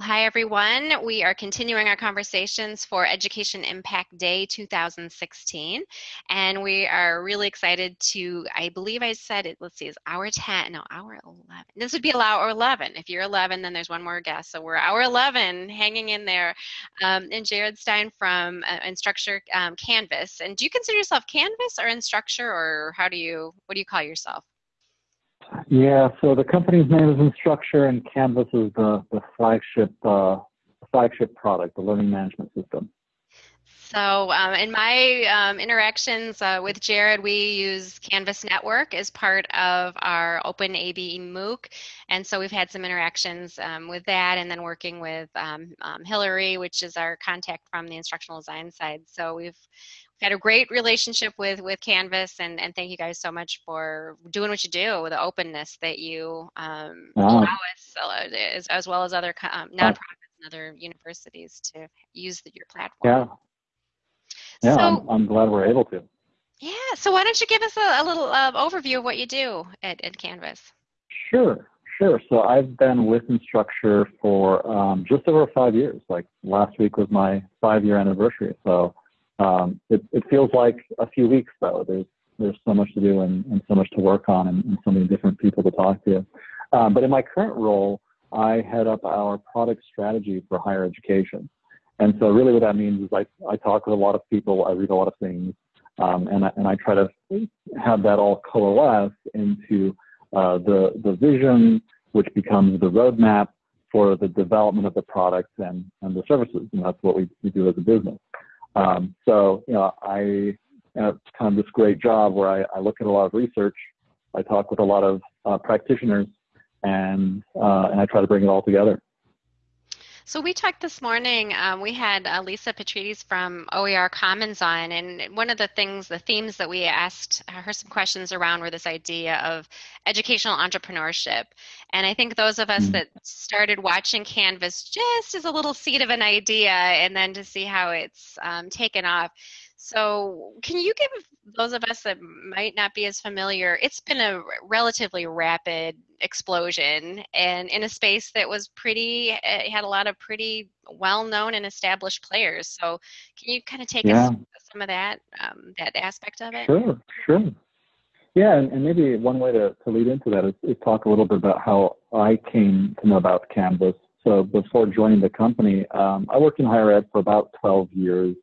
Hi, everyone. We are continuing our conversations for Education Impact Day 2016. And we are really excited to, I believe I said it, let's see, is hour 10, no, hour 11. This would be hour 11. If you're 11, then there's one more guest. So we're hour 11 hanging in there. Um, and Jared Stein from uh, Instructure um, Canvas. And do you consider yourself Canvas or Instructure, or how do you, what do you call yourself? Yeah, so the company's name is Instructure, and Canvas is the, the flagship uh, flagship product, the learning management system. So, um, in my um, interactions uh, with Jared, we use Canvas Network as part of our Open ABE MOOC. And so we've had some interactions um, with that and then working with um, um, Hillary, which is our contact from the instructional design side. So we've had a great relationship with with Canvas, and and thank you guys so much for doing what you do with the openness that you um, wow. allow us, as, as well as other um, nonprofits and other universities to use the, your platform. Yeah, yeah, so, I'm, I'm glad we're able to. Yeah, so why don't you give us a, a little uh, overview of what you do at, at Canvas? Sure, sure. So I've been with Instructure for um, just over five years. Like last week was my five-year anniversary. So um, it, it feels like a few weeks though. There's there's so much to do and, and so much to work on and, and, so many different people to talk to. Um, but in my current role, I head up our product strategy for higher education. And so really what that means is I, I talk with a lot of people, I read a lot of things, um, and, I, and I try to have that all coalesce into uh, the, the vision, which becomes the roadmap for the development of the products and, and the services. And that's what we, we do as a business. Um, so, you know, I have kind of this great job where I, I, look at a lot of research, I talk with a lot of uh, practitioners, and uh, and I try to bring it all together. So we talked this morning. Um, we had uh, Lisa Petrides from OER Commons on, and one of the things, the themes that we asked her some questions around were this idea of educational entrepreneurship. And I think those of us mm-hmm. that started watching Canvas just as a little seed of an idea, and then to see how it's um, taken off so, can you give those of us that might not be as familiar? It's been a relatively rapid explosion, and in a space that was pretty, it had a lot of pretty well-known and established players. So, can you kind of take yeah. us some of that um, that aspect of it? Sure, sure. Yeah, and, and maybe one way to, to lead into that is, is talk a little bit about how I came to know about Canvas. So before joining the company, um, I worked in higher ed for about 12 years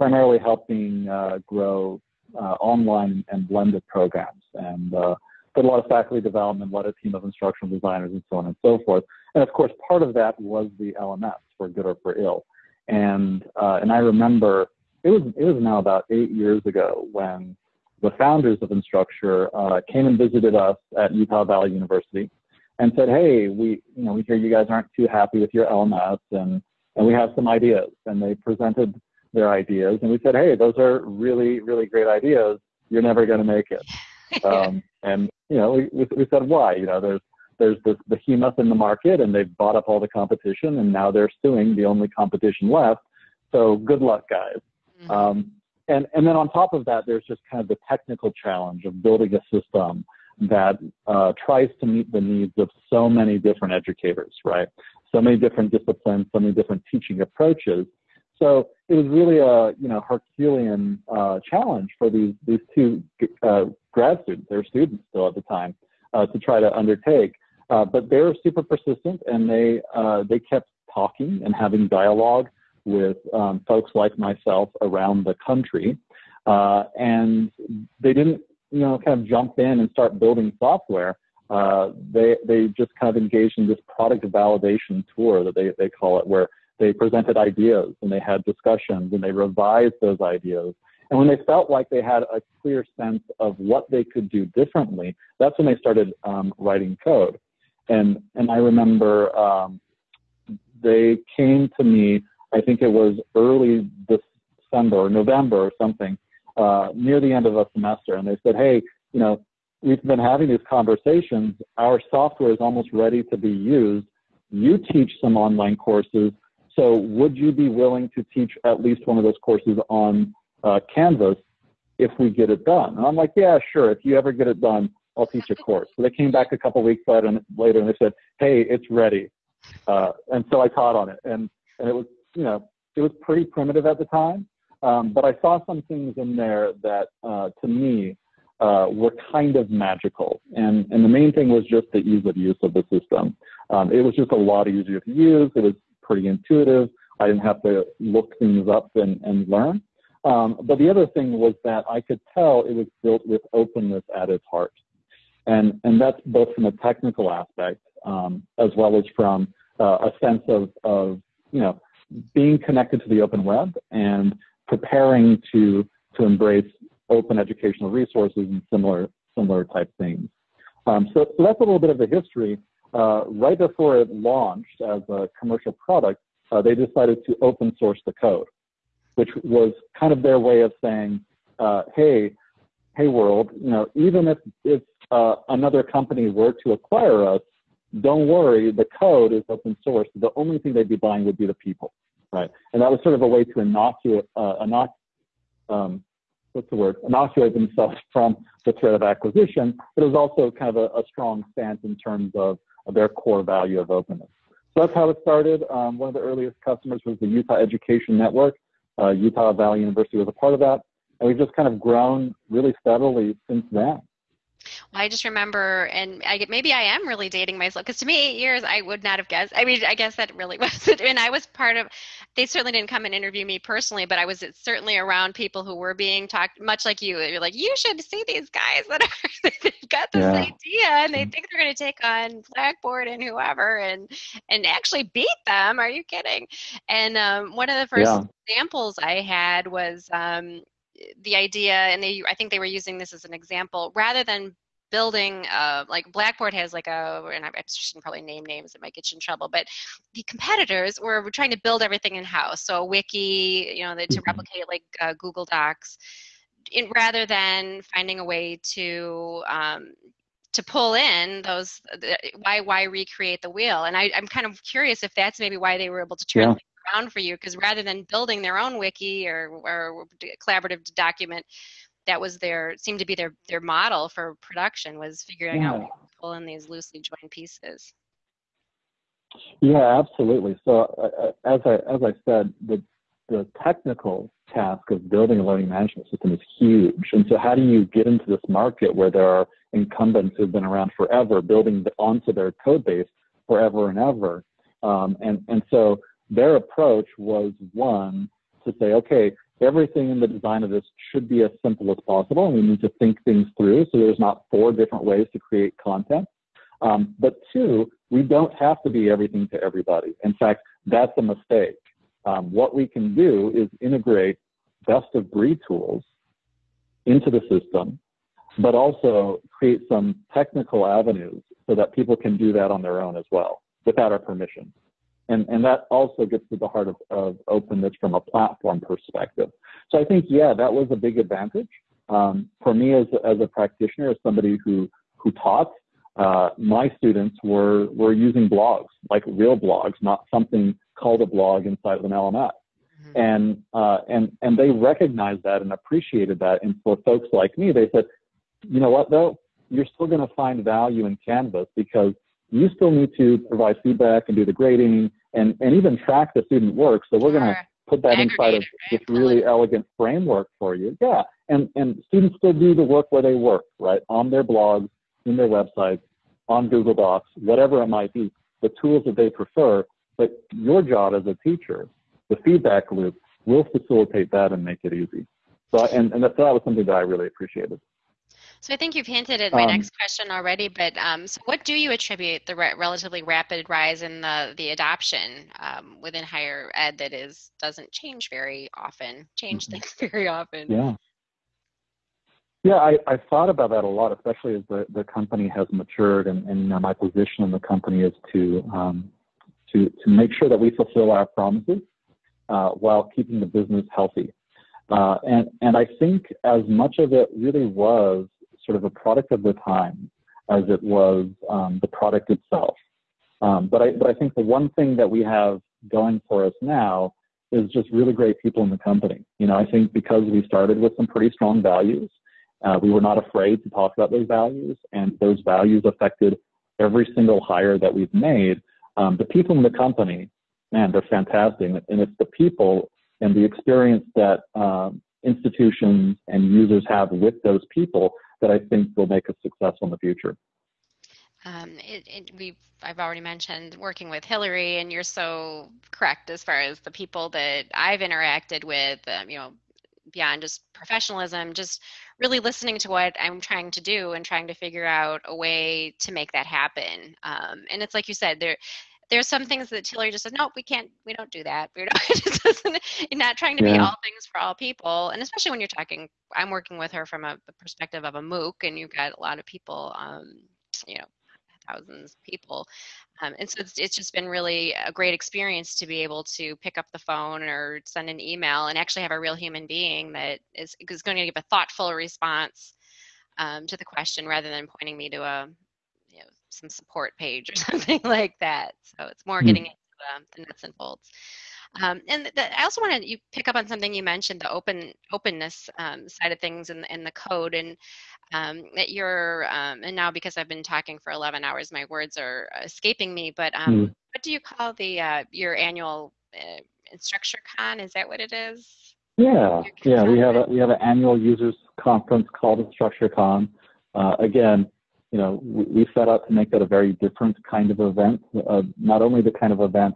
primarily helping uh, grow uh, online and blended programs and uh, did a lot of faculty development, led a team of instructional designers and so on and so forth. And of course, part of that was the LMS for good or for ill. And, and I remember it was, it was now about eight years ago when the founders of Instructure uh, came and visited us at Utah Valley University and said, hey, we, you know, we hear you guys aren't too happy with your LMS and, and we have some ideas. And they presented their ideas, and we said, "Hey, those are really, really great ideas. You're never going to make it." um, and you know, we, we said, "Why?" You know, there's there's this behemoth in the market, and they've bought up all the competition, and now they're suing the only competition left. So good luck, guys. Mm-hmm. Um, and and then on top of that, there's just kind of the technical challenge of building a system that uh, tries to meet the needs of so many different educators, right? So many different disciplines, so many different teaching approaches so it was really a you know Herculean uh, challenge for these these two uh, grad students, they were students still at the time, uh, to try to undertake. Uh, but they were super persistent, and they uh, they kept talking and having dialogue with um, folks like myself around the country, uh, and they didn't you know kind of jump in and start building software. they they just kind of engaged in this product validation tour that they they call it, where they presented ideas and they had discussions and they revised those ideas. And when they felt like they had a clear sense of what they could do differently, that's when they started um, writing code. And, and I remember um, they came to me, I think it was early December or November or something, uh, near the end of a semester. And they said, hey, you know, we've been having these conversations. Our software is almost ready to be used. You teach some online courses so would you be willing to teach at least one of those courses on uh, Canvas if we get it done? And I'm like, yeah, sure. If you ever get it done, I'll teach a course. So they came back a couple weeks later and, later and they said, hey, it's ready. Uh, and so I taught on it, and and it was you know it was pretty primitive at the time, um, but I saw some things in there that uh, to me uh, were kind of magical. And, and the main thing was just the ease of use of the system. Um, it was just a lot easier to use. It was pretty intuitive. I didn't have to look things up and, and learn. Um, but the other thing was that I could tell it was built with openness at its heart. And, and that's both from a technical aspect um, as well as from uh, a sense of, of, you know, being connected to the open web and preparing to, to embrace open educational resources and similar, similar type things. Um, so, so that's a little bit of the history. Uh, right before it launched as a commercial product, uh, they decided to open source the code, which was kind of their way of saying, uh, hey, hey world, you know, even if, if uh, another company were to acquire us, don't worry, the code is open source. The only thing they'd be buying would be the people, right? And that was sort of a way to inoculate, uh, inoc um, what's the word, inoculate themselves from the threat of acquisition, but it was also kind of a, a strong stance in terms of, of, their core value of openness. So that's how it started. Um, one of the earliest customers was the Utah Education Network. Uh, Utah Valley University was a part of that. And we've just kind of grown really steadily since then. I just remember, and I maybe I am really dating myself because to me, eight years I would not have guessed. I mean, I guess that really was it. And I was part of. They certainly didn't come and interview me personally, but I was certainly around people who were being talked, much like you. You're like, you should see these guys that are they've got this yeah. idea and they think they're going to take on Blackboard and whoever and and actually beat them. Are you kidding? And um, one of the first yeah. examples I had was. Um, the idea, and they I think they were using this as an example, rather than building uh, like blackboard has like a and i shouldn't probably name names it might get you in trouble but the competitors were, were trying to build everything in house so a wiki you know the, to mm-hmm. replicate like uh, google docs in, rather than finding a way to um, to pull in those why why recreate the wheel? And I, i'm kind of curious if that's maybe why they were able to turn yeah around for you because rather than building their own wiki or, or collaborative document, that was their seemed to be their their model for production was figuring yeah. out pull in these loosely joined pieces. Yeah, absolutely. So uh, uh, as I as I said, the the technical task of building a learning management system is huge. And so how do you get into this market where there are incumbents who've been around forever, building onto their code base forever and ever? Um, and and so their approach was one to say, okay, everything in the design of this should be as simple as possible, and we need to think things through so there's not four different ways to create content. Um, but two, we don't have to be everything to everybody. In fact, that's a mistake. Um, what we can do is integrate best of breed tools into the system, but also create some technical avenues so that people can do that on their own as well without our permission. And, and that also gets to the heart of, of openness from a platform perspective. So I think, yeah, that was a big advantage. Um, for me as, as a practitioner, as somebody who, who taught, uh, my students were, were using blogs, like real blogs, not something called a blog inside of an LMS. Mm-hmm. And, uh, and, and they recognized that and appreciated that. And for folks like me, they said, you know what though? You're still going to find value in Canvas because you still need to provide feedback and do the grading and, and even track the student work. So we're going to put that inside of this really elegant framework for you. Yeah. And, and students still do the work where they work, right? On their blogs, in their websites, on Google Docs, whatever it might be, the tools that they prefer. But your job as a teacher, the feedback loop, will facilitate that and make it easy. So, and, and that, that was something that I really appreciated. So I think you've hinted at my um, next question already, but um, so what do you attribute the re- relatively rapid rise in the the adoption um, within higher ed that is doesn't change very often, change mm-hmm. things very often? Yeah. Yeah, I, I thought about that a lot, especially as the, the company has matured, and, and you know, my position in the company is to um, to to make sure that we fulfill our promises uh, while keeping the business healthy. Uh, and and I think as much of it really was sort of a product of the time as it was um, the product itself. Um, but I but I think the one thing that we have going for us now is just really great people in the company. You know, I think because we started with some pretty strong values, uh, we were not afraid to talk about those values, and those values affected every single hire that we've made. Um, the people in the company, man, they're fantastic. And it's the people and the experience that um, institutions and users have with those people that I think will make us successful in the future. Um, it, it, we've I've already mentioned working with Hillary, and you're so correct as far as the people that I've interacted with. Um, you know, beyond just professionalism, just really listening to what I'm trying to do and trying to figure out a way to make that happen. Um, and it's like you said, there there's some things that Hillary just says, no, we can't, we don't do that. We're not, not trying to yeah. be all things for all people. And especially when you're talking, I'm working with her from a, perspective of a MOOC and you've got a lot of people, um, you know, thousands of people. Um, and so it's, it's just been really a great experience to be able to pick up the phone or send an email and actually have a real human being that is, is going to give a thoughtful response um, to the question rather than pointing me to a some support page or something like that. So it's more mm-hmm. getting into the, the nuts and bolts. Um, and the, I also want to you pick up on something you mentioned, the open openness um, side of things in, in the code, and um, that you're um, and now because I've been talking for 11 hours, my words are escaping me. But mm. what do you call the uh, your annual uh, InstructureCon? Is that what it is? Yeah, yeah. We have a we have an annual users conference called InstructureCon. Uh, again, you know, we, we, set out to make that a very different kind of event. Uh, not only the kind of event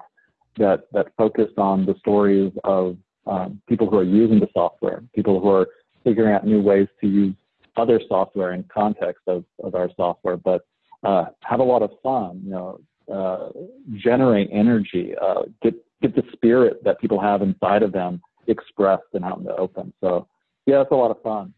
that that focused on the stories of um, people who are using the software, people who are figuring out new ways to use other software in context of, of our software, but uh, have a lot of fun, you know, uh, generate energy, uh, get get the spirit that people have inside of them expressed and out in the open. So yeah, it's a lot of fun.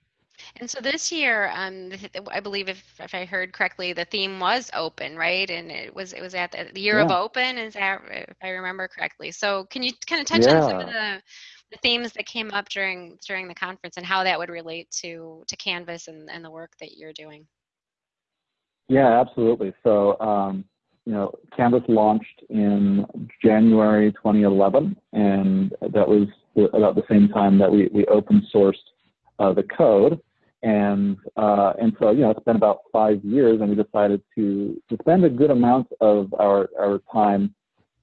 And so this year, um, I believe if, if I heard correctly, the theme was open, right? And it was it was at the year yeah. of open, is that if I remember correctly? So can you kind of touch yeah. on some of the, the themes that came up during during the conference and how that would relate to to Canvas and, and the work that you're doing? Yeah, absolutely. So um, you know, Canvas launched in January 2011, and that was about the same time that we, we open sourced uh, the code. And uh, and so you know it's been about five years, and we decided to to spend a good amount of our our time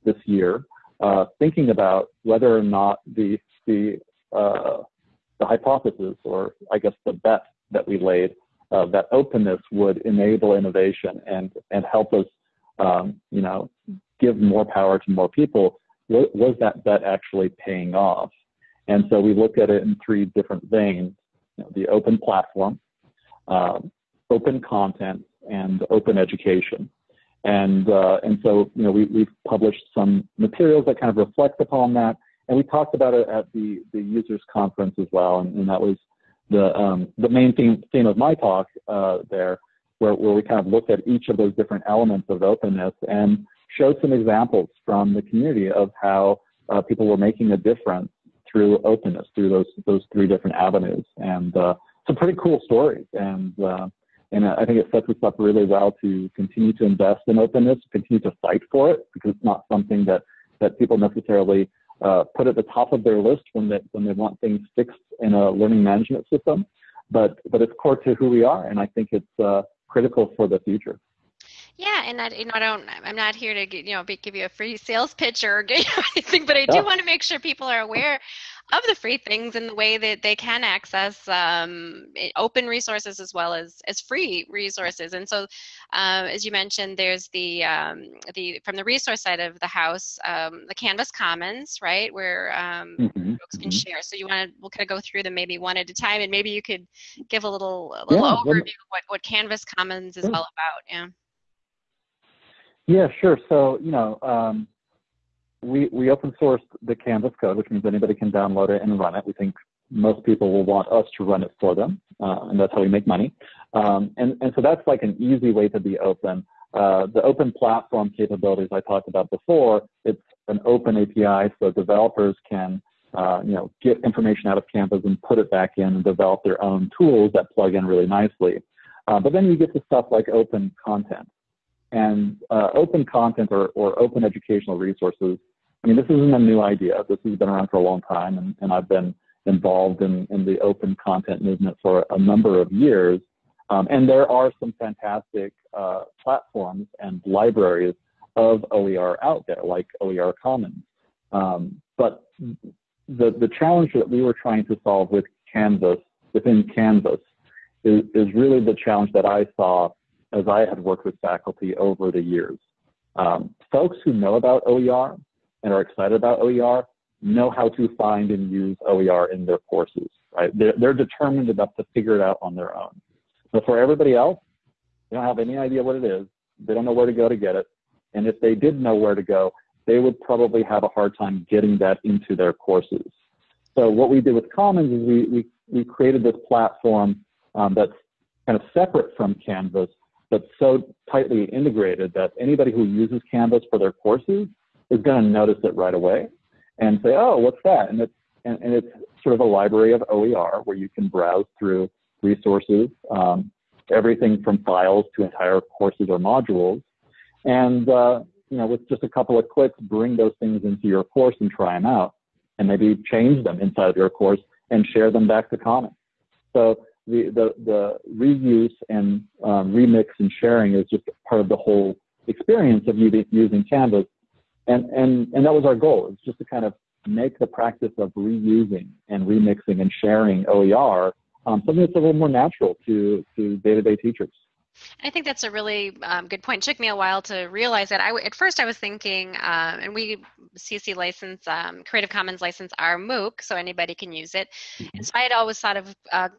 this year uh, thinking about whether or not the the uh, the hypothesis, or I guess the bet that we laid, uh, that openness would enable innovation and and help us, um, you know, give more power to more people. Was that bet actually paying off? And so we looked at it in three different veins know, the open platform, uh, open content, and open education. And, uh, and so, you know, we, we've published some materials that kind of reflect upon that. And we talked about it at the, the users conference as well. And, and that was the, um, the main theme, theme of my talk uh, there, where, where we kind of looked at each of those different elements of openness and showed some examples from the community of how uh, people were making a difference through openness, through those those three different avenues, and uh, some pretty cool stories. And uh, and I think it sets us up really well to continue to invest in openness, continue to fight for it, because it's not something that that people necessarily uh, put at the top of their list when they when they want things fixed in a learning management system. But but it's core to who we are, and I think it's uh, critical for the future. Yeah, and I, you know, I don't. I'm not here to, you know, give you a free sales pitch or get you anything, but I do want to make sure people are aware of the free things and the way that they can access um, open resources as well as as free resources. And so, uh, as you mentioned, there's the um, the from the resource side of the house, um, the Canvas Commons, right, where um, mm-hmm. folks can mm-hmm. share. So you want to we'll kind of go through them maybe one at a time, and maybe you could give a little a little yeah, overview of what what Canvas Commons is all about. Yeah. Yeah, sure. So, you know, um, we, we open sourced the Canvas code, which means anybody can download it and run it. We think most people will want us to run it for them, uh, and that's how we make money. Um, and, and so that's like an easy way to be open. Uh, the open platform capabilities I talked about before, it's an open API so developers can uh, you know, get information out of Canvas and put it back in and develop their own tools that plug in really nicely. Uh, but then you get to stuff like open content. And uh, open content or, or open educational resources, I mean, this isn't a new idea. This has been around for a long time, and, and I've been involved in, in the open content movement for a number of years. Um, and there are some fantastic uh, platforms and libraries of OER out there, like OER Commons. Um, but the, the challenge that we were trying to solve with Canvas, within Canvas, is, is really the challenge that I saw as I had worked with faculty over the years. Um, folks who know about OER and are excited about OER know how to find and use OER in their courses, right? They're, they're determined enough to figure it out on their own. But for everybody else, they don't have any idea what it is. They don't know where to go to get it. And if they did know where to go, they would probably have a hard time getting that into their courses. So what we did with Commons is we, we, we created this platform um, that's kind of separate from Canvas, but so tightly integrated that anybody who uses Canvas for their courses is going to notice it right away and say, oh, what's that? And it's, and, and it's sort of a library of OER where you can browse through resources, um, everything from files to entire courses or modules. And, uh, you know, with just a couple of clicks, bring those things into your course and try them out and maybe change them inside of your course and share them back to Commons. So the, the, the reuse and um, remix and sharing is just part of the whole experience of using Canvas. And, and, and that was our goal, is just to kind of make the practice of reusing and remixing and sharing OER um, something that's a little more natural to, to day-to-day teachers. I think that's a really um, good point. It took me a while to realize that. I at first I was thinking, uh, and we CC license, um, Creative Commons license our MOOC, so anybody can use it. And mm-hmm. so I had always thought of uh,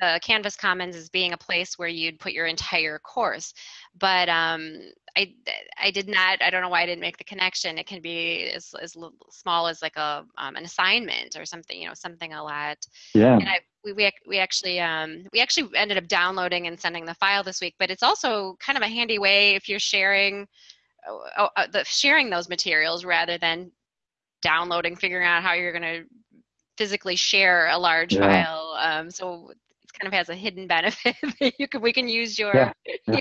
the Canvas Commons as being a place where you'd put your entire course, but um, I, I did not, I don't know why I didn't make the connection. It can be as, as small as like a, um, an assignment or something, you know, something a lot. Yeah. And I, we, we, we actually, um, we actually ended up downloading and sending the file this week, but it's also kind of a handy way if you're sharing, uh, uh, the, sharing those materials rather than downloading, figuring out how you're going to physically share a large yeah. file. Um, so it kind of has a hidden benefit you can we can use your yeah, yeah.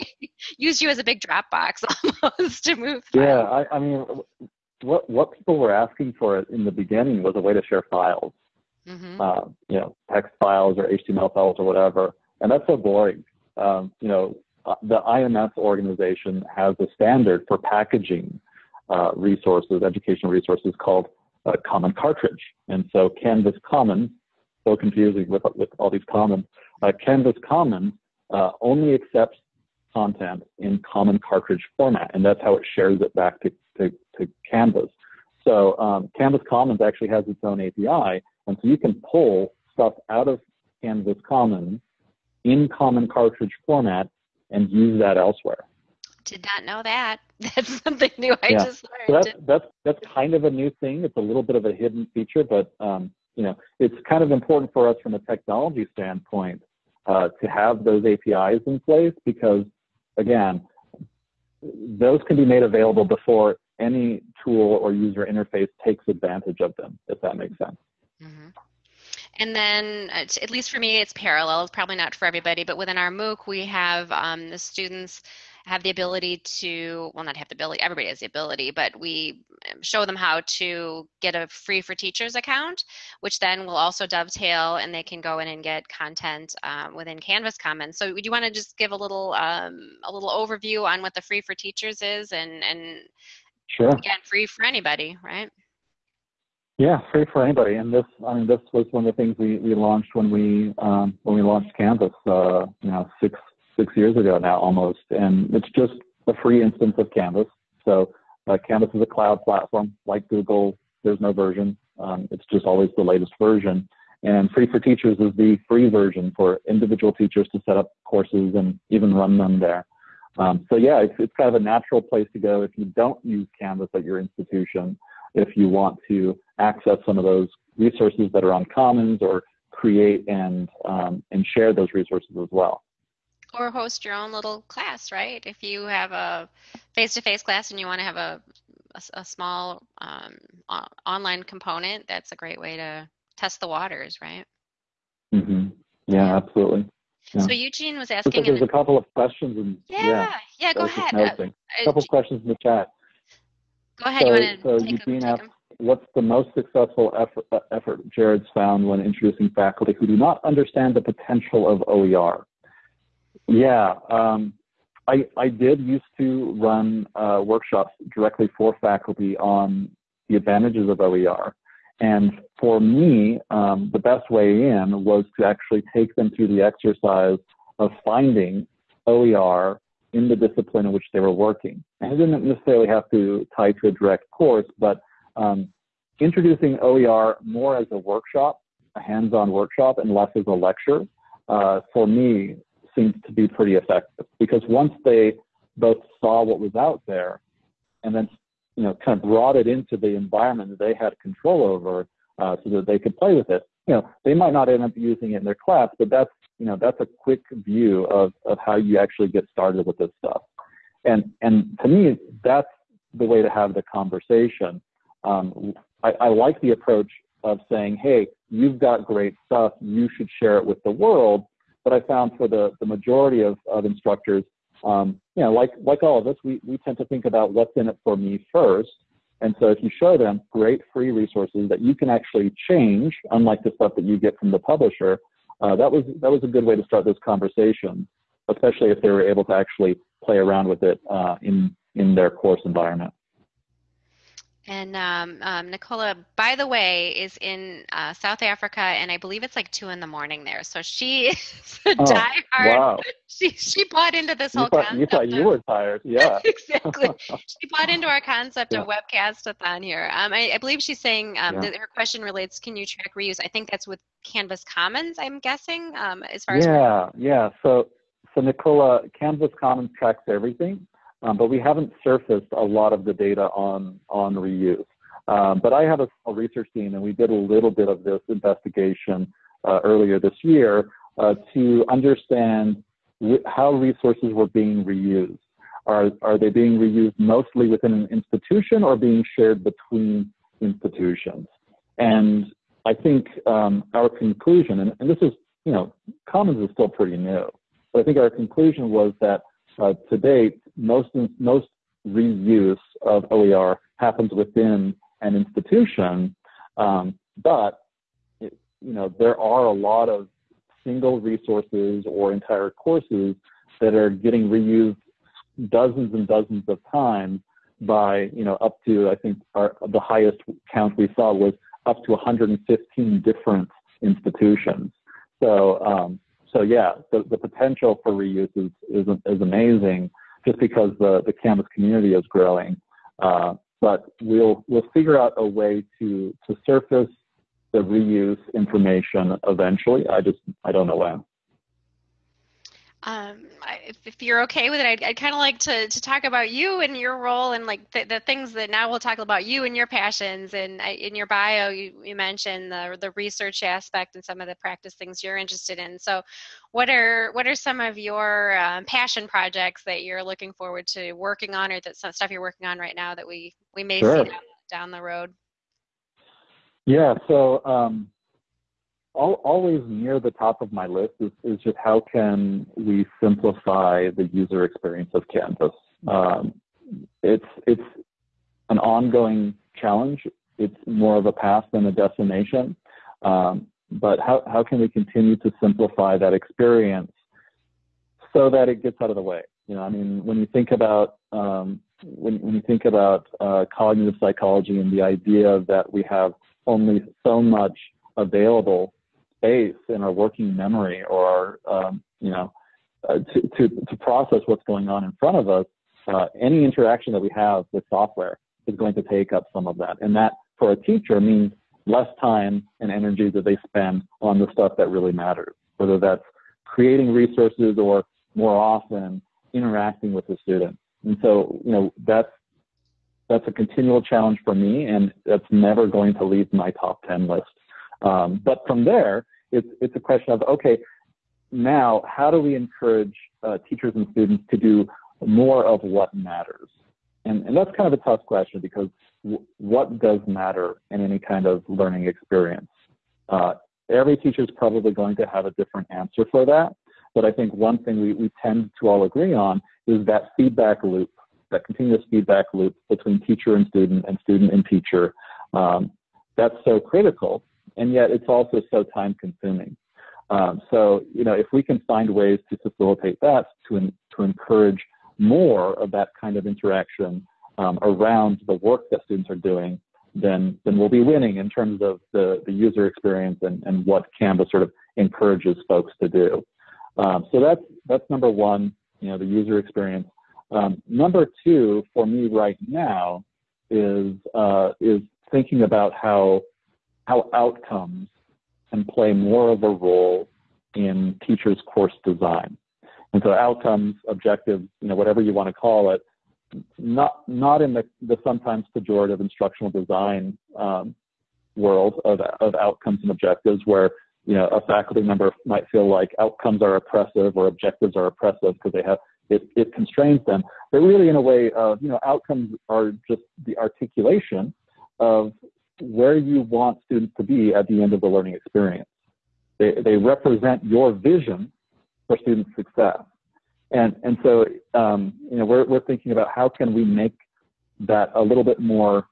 use you as a big Dropbox almost to move. Yeah, I, I, mean, what what people were asking for in the beginning was a way to share files, mm-hmm. uh, you know, text files or HTML files or whatever, and that's so boring. Um, you know, uh, the IMS organization has a standard for packaging uh, resources, educational resources called uh, Common Cartridge, and so Canvas Commons so confusing with, with all these commons. Uh, Canvas Commons uh, only accepts content in common cartridge format, and that's how it shares it back to, to, to Canvas. So um, Canvas Commons actually has its own API, and so you can pull stuff out of Canvas Commons in common cartridge format and use that elsewhere. Did not know that. That's something new I yeah. just learned. So that's, that's, that's kind of a new thing. It's a little bit of a hidden feature, but um, you know, it's kind of important for us from a technology standpoint uh, to have those APIs in place because, again, those can be made available before any tool or user interface takes advantage of them, if that makes sense. Mm-hmm. And then, uh, at least for me, it's parallel. It's probably not for everybody, but within our MOOC, we have um, the students have the ability to, well, not have the ability, everybody has the ability, but we um, show them how to get a free for teachers account, which then will also dovetail and they can go in and get content um, within Canvas Commons. So would you want to just give a little, um, a little overview on what the free for teachers is and, and sure. again, free for anybody, right? Yeah, free for anybody. And this, I mean, this was one of the things we, we launched when we um, when we launched Canvas, uh, you know, six six years ago now almost, and it's just a free instance of Canvas. So uh, Canvas is a cloud platform like Google. There's no version. Um, it's just always the latest version. And Free for Teachers is the free version for individual teachers to set up courses and even run them there. Um, so yeah, it's, it's kind of a natural place to go if you don't use Canvas at your institution, if you want to access some of those resources that are on Commons or create and, um, and share those resources as well or host your own little class, right? If you have a face-to-face class and you want to have a a, a small um, online component, that's a great way to test the waters, right? Mm-hmm. Yeah, yeah, absolutely. Yeah. So Eugene was asking. there's a couple of questions. And, yeah, yeah, yeah go ahead. Uh, a couple of questions in the chat. Go ahead. So, you want to so Eugene asked, what's the most successful effort, uh, effort Jared's found when introducing faculty who do not understand the potential of OER? Yeah. Um, I, I did used to run uh, workshops directly for faculty on the advantages of OER. And for me, um, the best way in was to actually take them through the exercise of finding OER in the discipline in which they were working. And it didn't necessarily have to tie to a direct course, but um, introducing OER more as a workshop, a hands-on workshop, and less as a lecture, uh, for me, seemed to be pretty effective. Because once they both saw what was out there, and then you know kind of brought it into the environment that they had control over, uh, so that they could play with it. You know, they might not end up using it in their class, but that's you know that's a quick view of of how you actually get started with this stuff. And and to me, that's the way to have the conversation. Um, I, I like the approach of saying, hey, you've got great stuff, you should share it with the world. But I found for the, the majority of, of instructors, um, you know, like, like all of us, we, we tend to think about what's in it for me first. And so if you show them great free resources that you can actually change, unlike the stuff that you get from the publisher, uh, that was that was a good way to start this conversation, especially if they were able to actually play around with it uh, in in their course environment. And um, um, Nicola, by the way, is in uh, South Africa, and I believe it's like two in the morning there. So she is a oh, diehard. Wow. She she bought into this you whole thought, concept. You thought you were tired, yeah. exactly. she bought into our concept yeah. of webcastathon here. Um, I, I, believe she's saying um, yeah. that her question relates: Can you track reuse? I think that's with Canvas Commons. I'm guessing. Um, as far as yeah, yeah. So so Nicola, Canvas Commons tracks everything. Um, but we haven't surfaced a lot of the data on, on reuse. Um, but I have a small research team, and we did a little bit of this investigation uh, earlier this year uh, to understand how resources were being reused. Are, are they being reused mostly within an institution or being shared between institutions? And I think um, our conclusion, and, and, this is, you know, Commons is still pretty new, but I think our conclusion was that uh, to date, most most reuse of OER happens within an institution, um, but it, you know there are a lot of single resources or entire courses that are getting reused dozens and dozens of times by you know up to I think our, the highest count we saw was up to 115 different institutions. So um, so yeah, the, the potential for reuse is, is, is amazing just because the, the Canvas community is growing. Uh, but we'll, we'll figure out a way to, to surface the reuse information eventually. I just, I don't know when. Um, if, if, you're okay with it, I'd, I'd kind of like to, to talk about you and your role and like the, the things that now we'll talk about you and your passions. And I, in your bio, you, you mentioned the, the research aspect and some of the practice things you're interested in. So what are, what are some of your um, passion projects that you're looking forward to working on or that some stuff you're working on right now that we, we may sure. see down, down the road? Yeah, so um, always near the top of my list is, is just how can we simplify the user experience of Canvas. Um, it's it's an ongoing challenge. It's more of a path than a destination. Um, but how, how can we continue to simplify that experience so that it gets out of the way? You know, I mean, when you think about um, when, when you think about uh, cognitive psychology and the idea that we have only so much available space in our working memory or our, um, you know, uh, to, to, to process what's going on in front of us, uh, any interaction that we have with software is going to take up some of that. And that for a teacher means less time and energy that they spend on the stuff that really matters, whether that's creating resources or more often interacting with the student. And so, you know, that's that's a continual challenge for me, and that's never going to leave my top 10 list. Um, but from there, it's, it's a question of, okay, now how do we encourage uh, teachers and students to do more of what matters? And, and that's kind of a tough question because w- what does matter in any kind of learning experience? Uh, every teacher is probably going to have a different answer for that. But I think one thing we, we tend to all agree on is that feedback loop, that continuous feedback loop between teacher and student and student and teacher. Um, that's so critical and yet it's also so time consuming. Um, so, you know, if we can find ways to facilitate that, to, to encourage more of that kind of interaction um, around the work that students are doing, then then we'll be winning in terms of the, the user experience and, and what Canvas sort of encourages folks to do. Um, so that's that's number one, you know, the user experience. Um, number two for me right now is uh, is thinking about how how outcomes can play more of a role in teachers' course design. And so outcomes, objectives, you know, whatever you want to call it, not not in the, the sometimes pejorative instructional design um, world of, of outcomes and objectives where you know a faculty member might feel like outcomes are oppressive or objectives are oppressive because they have it, it constrains them but really in a way of you know outcomes are just the articulation of where you want students to be at the end of the learning experience. They, they represent your vision for student success. And, and so, um, you know, we're, we're thinking about how can we make that a little bit more,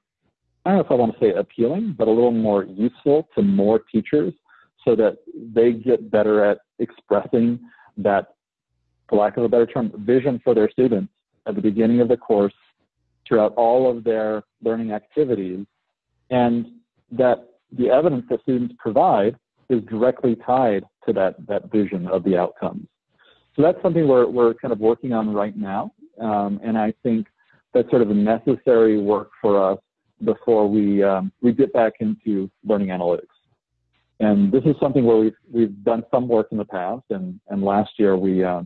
I don't know if I want to say appealing, but a little more useful to more teachers so that they get better at expressing that, for lack of a better term, vision for their students at the beginning of the course throughout all of their learning activities and that the evidence that students provide is directly tied to that, that vision of the outcomes. So that's something we're, we're kind of working on right now. Um, and I think that's sort of a necessary work for us before we, um, we get back into learning analytics. And this is something where we've, we've done some work in the past. And, and last year we, uh,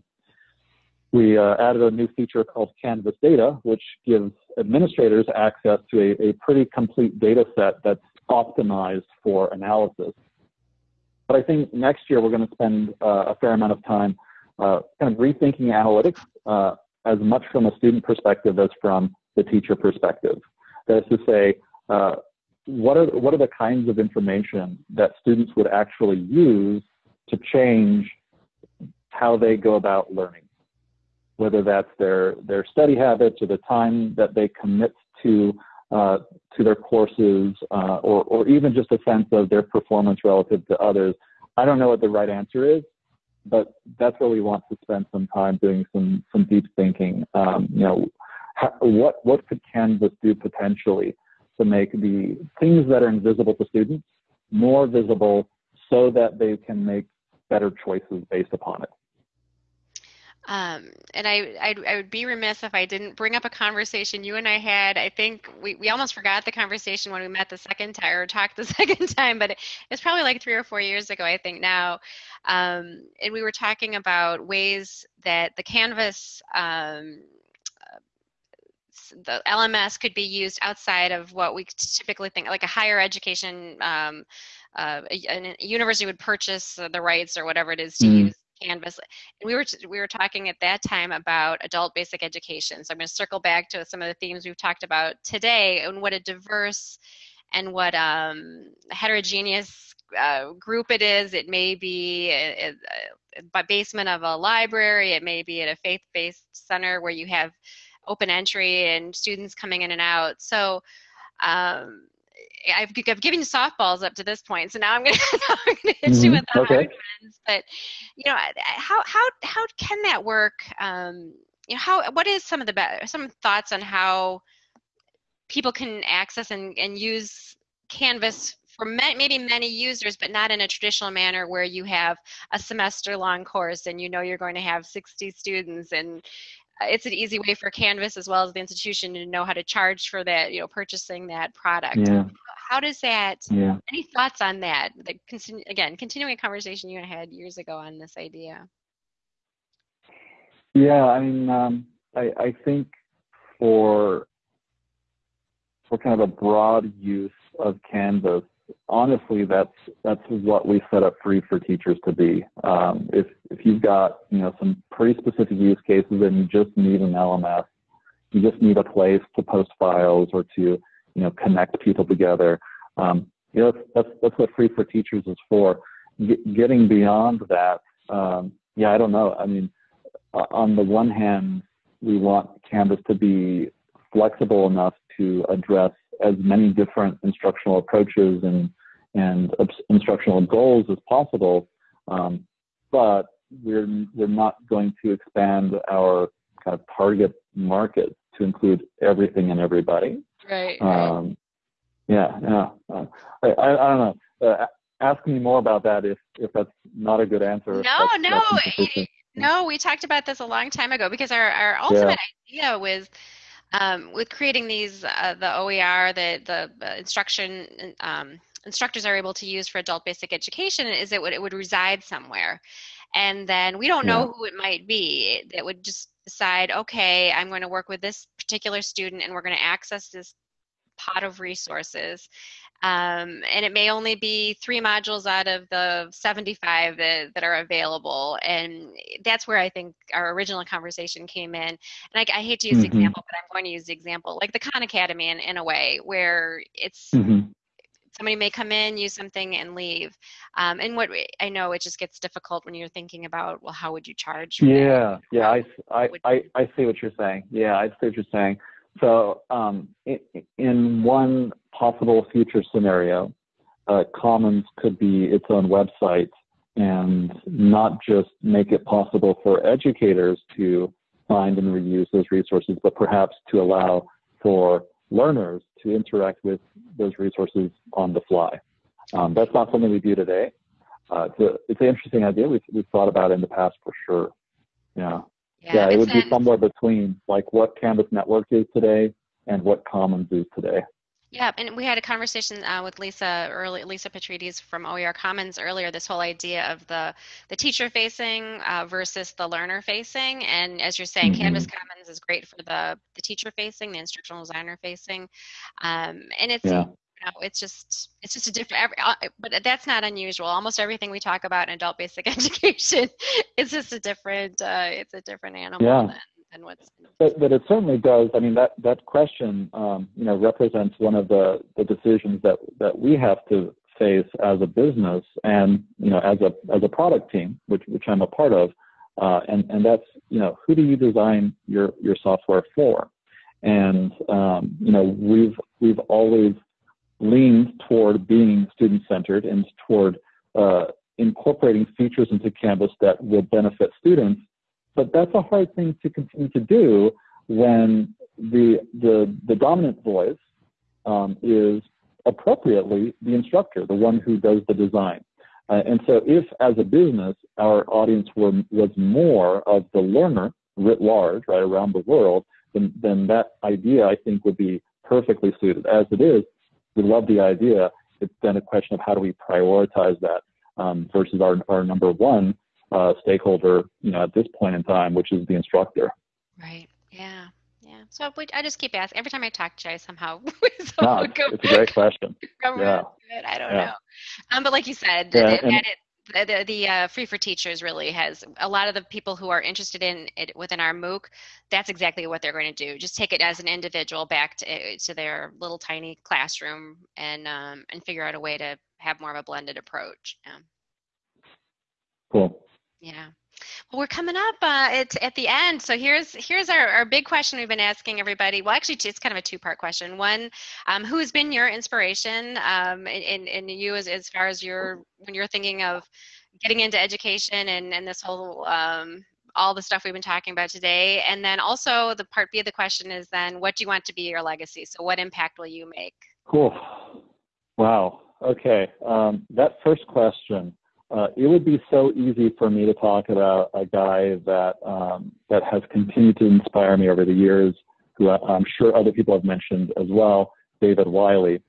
we uh, added a new feature called Canvas Data, which gives administrators access to a, a pretty complete data set that's optimized for analysis. But I think next year we're going to spend uh, a fair amount of time uh, kind of rethinking analytics uh, as much from a student perspective as from the teacher perspective. That is to say, uh, what are what are the kinds of information that students would actually use to change how they go about learning, whether that's their their study habits or the time that they commit to uh, to their courses, uh, or or even just a sense of their performance relative to others. I don't know what the right answer is, but that's where we want to spend some time doing some some deep thinking. Um, you know, how, what what could Canvas do potentially to make the things that are invisible to students more visible, so that they can make better choices based upon it. Um, and I, I'd, I would be remiss if I didn't bring up a conversation you and I had. I think we, we almost forgot the conversation when we met the second time or talked the second time, but it's probably like three or four years ago, I think now. Um, and we were talking about ways that the Canvas um, the LMS could be used outside of what we typically think, like a higher education, um, uh, a, a, university would purchase the rights or whatever it is to mm. use Canvas. And we were we were talking at that time about adult basic education. So I'm going to circle back to some of the themes we've talked about today and what a diverse and what um, heterogeneous uh, group it is. It may be a, a, a, basement of a library. It may be at a faith-based center where you have open entry and students coming in and out. So um, I've, I've given you softballs up to this point, so now I'm going to hit mm-hmm. you with the okay. hard ones. But you know, how how how can that work? Um, you know, how what is some of the be- some thoughts on how people can access and, and use Canvas for maybe many users, but not in a traditional manner where you have a semester long course and you know you're going to have 60 students and it's an easy way for Canvas as well as the institution to know how to charge for that, you know, purchasing that product. Yeah. How does that? Yeah. Any thoughts on that? The, again, continuing a conversation you had years ago on this idea. Yeah, I mean, um, I, I think for for kind of a broad use of Canvas, honestly, that's that's what we set up free for teachers to be. Um, if if you've got you know some pretty specific use cases and you just need an LMS, you just need a place to post files or to you know connect people together. Um, you know that's that's what free for teachers is for. G- getting beyond that, um, yeah, I don't know. I mean, on the one hand, we want Canvas to be flexible enough to address as many different instructional approaches and and instructional goals as possible. Um, but we're we're not going to expand our kind of target market to include everything and everybody. Right. Um, yeah, yeah. Uh, I, I, I, don't know. Uh, ask me more about that if if that's not a good answer. No, that's, no, that's no. We talked about this a long time ago because our our ultimate yeah. idea was. Um, with creating these, uh, the OER, the the instruction um, instructors are able to use for adult basic education, is it would it would reside somewhere, and then we don't know who it might be. That would just decide, okay, I'm going to work with this particular student, and we're going to access this pot of resources. Um, and it may only be three modules out of the 75 that, that, are available. And that's where I think our original conversation came in. And I, I hate to use mm-hmm. the example, but I'm going to use the example like the Khan Academy in, in a way where it's mm-hmm. somebody may come in, use something, and leave. Um, and what I know it just gets difficult when you're thinking about, well, how would you charge? Yeah, yeah, I, I, I, I see what you're saying. Yeah, I see what you're saying. So, um, in, one possible future scenario, uh, Commons could be its own website and not just make it possible for educators to find and reuse those resources, but perhaps to allow for learners to interact with those resources on the fly. Um, that's not something we do today. Uh, it's, a, it's an interesting idea we've, we've thought about in the past for sure. Yeah. Yeah, yeah it would be somewhere between like what Canvas Network is today and what Commons is today. Yeah, and we had a conversation uh, with Lisa early, Lisa Petrides from OER Commons earlier. This whole idea of the the teacher facing uh, versus the learner facing, and as you're saying, mm-hmm. Canvas Commons is great for the the teacher facing, the instructional designer facing, um, and it's yeah know, it's just it's just a different. Uh, but that's not unusual. Almost everything we talk about in adult basic education is just a different. Uh, it's a different animal yeah. than, than what's. But, but it certainly does. I mean, that that question, um, you know, represents one of the the decisions that that we have to face as a business and you know as a as a product team, which which I'm a part of. Uh, and and that's you know who do you design your your software for? And um, you know we've we've always leans toward being student centered and toward uh, incorporating features into Canvas that will benefit students. But that's a hard thing to continue to do when the, the, the dominant voice um, is appropriately the instructor, the one who does the design. Uh, and so if as a business our audience were, was more of the learner writ large, right, around the world, then, then that idea I think would be perfectly suited. As it is, we love the idea. It's then a question of how do we prioritize that um, versus our, our number one uh, stakeholder, you know, at this point in time, which is the instructor. Right. Yeah. Yeah. So we, I just keep asking. Every time I talk to you, I somehow. no, it's a great question. yeah. I don't yeah. know. Um, but like you said, yeah, it, and, it, the, the uh, free for teachers really has a lot of the people who are interested in it within our MOOC. That's exactly what they're going to do. Just take it as an individual back to, eh, to their little tiny classroom and um, and figure out a way to have more of a blended approach. Yeah. Cool. Yeah. Well, we're coming up uh, at, at the end. So here's here's our, our big question we've been asking everybody. Well, actually, it's kind of a two part question. One, um, who has been your inspiration um, in, in you as, as far as your when you're thinking of getting into education and, and this whole um, all the stuff we've been talking about today. And then also the part B of the question is then what do you want to be your legacy? So what impact will you make? Cool. Wow. Okay. Um, that first question uh, it would be so easy for me to talk about a guy that um, that has continued to inspire me over the years, who I'm sure other people have mentioned as well, David Wiley.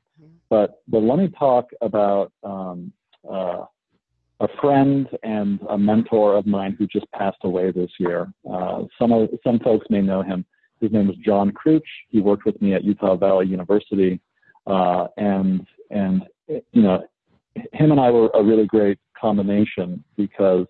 But but let me talk about um, uh, a friend and a mentor of mine who just passed away this year. Uh, some of, some folks may know him. His name was John Crouch. He worked with me at Utah Valley University, uh, and and you know him and I were a really great combination because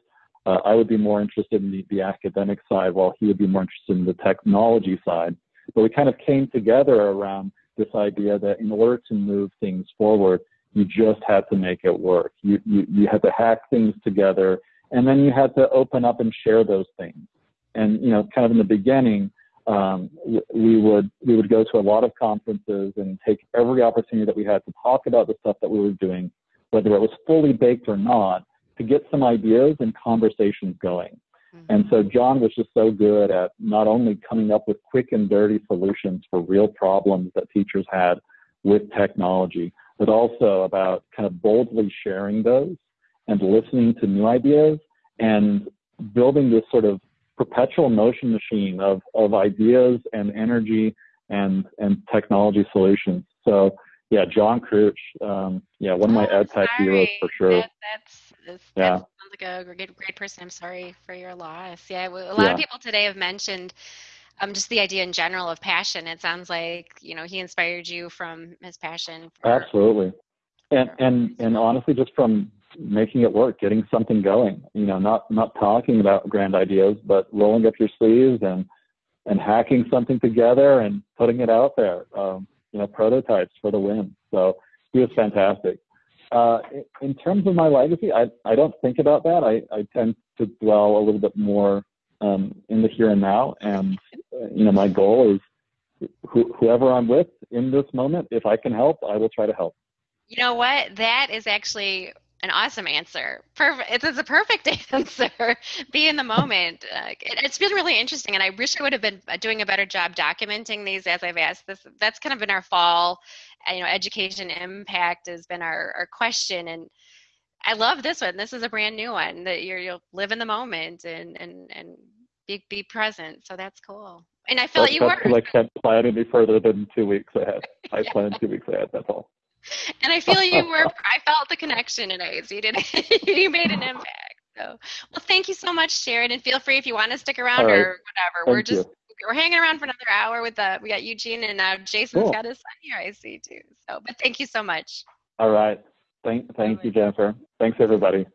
uh, I would be more interested in the, the academic side while he would be more interested in the technology side. But we kind of came together around this idea that in order to move things forward, you just had to make it work. You, you, you had to hack things together and then you had to open up and share those things. And, you know, kind of in the beginning, um, we would we would go to a lot of conferences and take every opportunity that we had to talk about the stuff that we were doing whether it was fully baked or not, to get some ideas and conversations going. Mm-hmm. And so John was just so good at not only coming up with quick and dirty solutions for real problems that teachers had with technology, but also about kind of boldly sharing those and listening to new ideas and building this sort of perpetual motion machine of, of ideas and energy and, and technology solutions. So yeah, John Crouch, um, yeah, one of my oh, ed tech heroes for sure. That, that's, that's, yeah. sounds like a great, great person. I'm sorry for your loss. Yeah, a lot yeah. of people today have mentioned um, just the idea in general of passion. It sounds like you know he inspired you from his passion. For, Absolutely, and and and honestly, just from making it work, getting something going. You know, not not talking about grand ideas, but rolling up your sleeves and and hacking something together and putting it out there. Um, you know, prototypes for the win. So he was fantastic. Uh, in terms of my legacy, I, I don't think about that. I, I tend to dwell a little bit more um, in the here and now. And, uh, you know, my goal is wh- whoever I'm with in this moment, if I can help, I will try to help. You know what? That is actually an awesome answer. Perfect. It's, it's a perfect answer. Be in the moment. Uh, it, it's been really interesting, and I wish I would have been doing a better job documenting these as I've asked this. That's kind of been our fall. Uh, you know, education impact has been our, our question, and I love this one. This is a brand new one that you're, you'll live in the moment and and and be be present. So that's cool. And I feel like you were. I can't plan any further than two weeks ahead. I yeah. plan two weeks ahead. That's all and I feel you were. I felt the connection in A's. You did. you made an impact. So, well, thank you so much, Sharon. And feel free if you want to stick around right. or whatever. Thank we're just you. we're hanging around for another hour with the. We got Eugene and uh, Jason's cool. got his son here. I see too. So, but thank you so much. All right. Thank thank you, Jennifer. Thanks everybody.